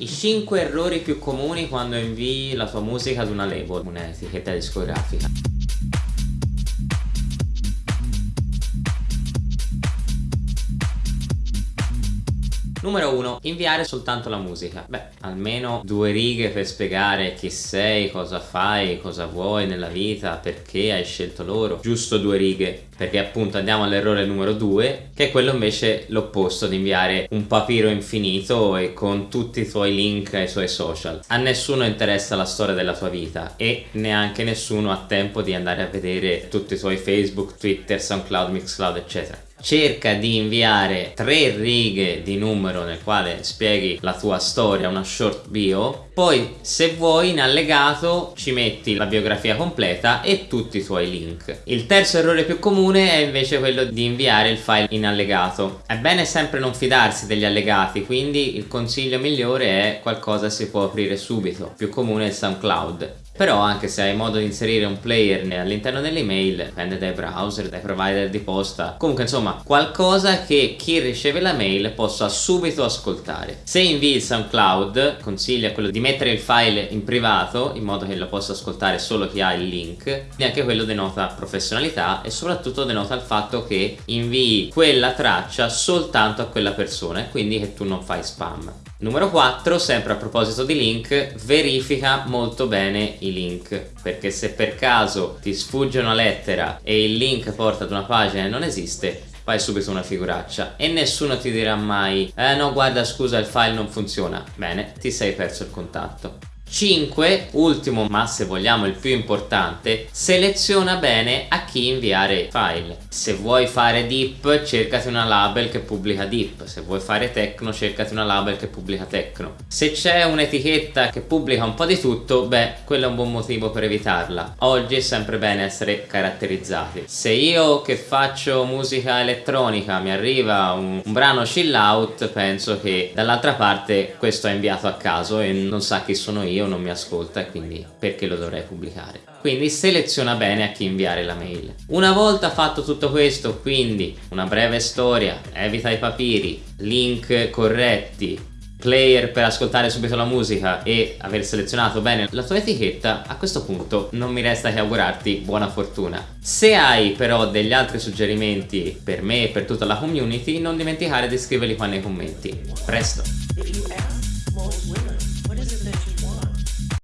I 5 errori più comuni quando invii la tua musica ad una label, un'etichetta discografica. Numero 1. Inviare soltanto la musica. Beh, almeno due righe per spiegare chi sei, cosa fai, cosa vuoi nella vita, perché hai scelto loro. Giusto due righe. Perché appunto andiamo all'errore numero 2, che è quello invece l'opposto di inviare un papiro infinito e con tutti i tuoi link ai suoi social. A nessuno interessa la storia della tua vita e neanche nessuno ha tempo di andare a vedere tutti i tuoi Facebook, Twitter, SoundCloud, Mixcloud, eccetera cerca di inviare tre righe di numero nel quale spieghi la tua storia, una short bio. Poi se vuoi in allegato ci metti la biografia completa e tutti i tuoi link. Il terzo errore più comune è invece quello di inviare il file in allegato. È bene sempre non fidarsi degli allegati quindi il consiglio migliore è qualcosa si può aprire subito. Più comune è SoundCloud però anche se hai modo di inserire un player all'interno dell'email dipende dai browser, dai provider di posta. Comunque insomma qualcosa che chi riceve la mail possa subito ascoltare. Se invii il SoundCloud consiglia quello di mettere il file in privato in modo che lo possa ascoltare solo chi ha il link e anche quello denota professionalità e soprattutto denota il fatto che invii quella traccia soltanto a quella persona e quindi che tu non fai spam Numero 4, sempre a proposito di link, verifica molto bene i link perché se per caso ti sfugge una lettera e il link porta ad una pagina e non esiste fai subito una figuraccia e nessuno ti dirà mai eh no guarda scusa il file non funziona. Bene ti sei perso il contatto 5. Ultimo ma se vogliamo il più importante, seleziona bene a chi inviare file. Se vuoi fare deep cercati una label che pubblica deep, se vuoi fare techno cercati una label che pubblica techno. Se c'è un'etichetta che pubblica un po' di tutto, beh quello è un buon motivo per evitarla. Oggi è sempre bene essere caratterizzati. Se io che faccio musica elettronica mi arriva un, un brano chill out, penso che dall'altra parte questo è inviato a caso e non sa chi sono io io non mi ascolta e quindi perché lo dovrei pubblicare? Quindi seleziona bene a chi inviare la mail. Una volta fatto tutto questo quindi una breve storia evita i papiri link corretti player per ascoltare subito la musica e aver selezionato bene la tua etichetta a questo punto non mi resta che augurarti buona fortuna. Se hai però degli altri suggerimenti per me e per tutta la community non dimenticare di scriverli qua nei commenti. Presto